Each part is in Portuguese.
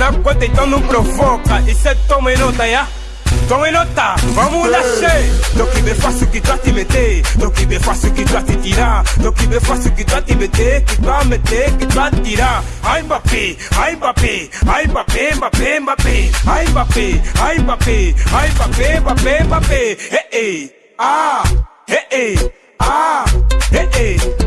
na conta, então não provoca. Isso é toma e nota, ya? Toma e nota, vamos nascer. Do que bem fácil que tu te meter, do que bem fácil que tu te tirar, do que bem fácil que tu te meter, que tu meter, que tu tirar. Ai Mbappé, ai Mbappé, ai Mbappé, Mbappé, Mbappé, ai Mbappé, ai Mbappé, ai Mbappé, Mbappé, Mbappé. Hey, hey, ah, hey, hey, ah, hey, hey,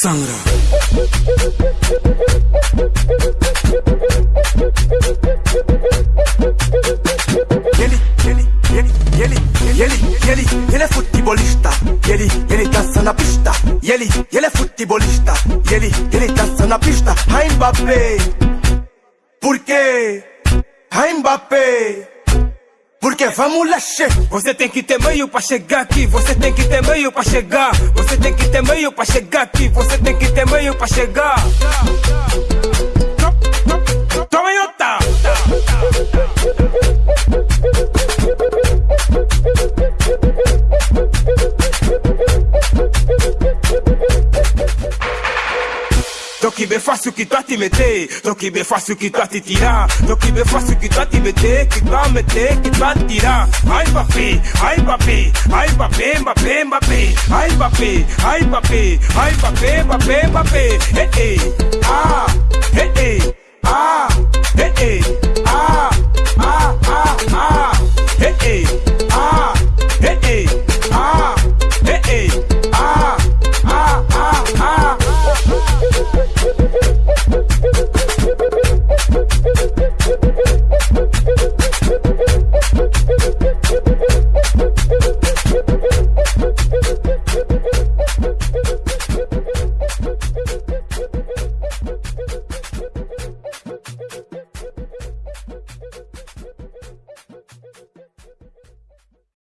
Sangra. Ele, ele, ele, ele, ele, ele, ele é futebolista. Ele, ele dança na pista. Ele, ele é futebolista. Ele, ele dança na pista. Ai Mbappé. Por quê? Mbappé. Porque vamos che. Você tem que ter meio pra chegar aqui, você tem que ter meio pra chegar. Você tem que ter meio pra chegar aqui, você tem que ter meio pra chegar. que bem fácil que tá te meter, tô que bem fácil que tá te tirar, tô que bem fácil que tá te meter, que tá meter, que tá tirar. Ai papi, ai papi, ai Mbappé, Mbappé, Mbappé, ai Mbappé, ai Mbappé, ai Mbappé, Mbappé, Mbappé. Hey hey, ah, hey hey, ah, hey hey, ah, ah, ah, ah, hey hey, ah, hey hey.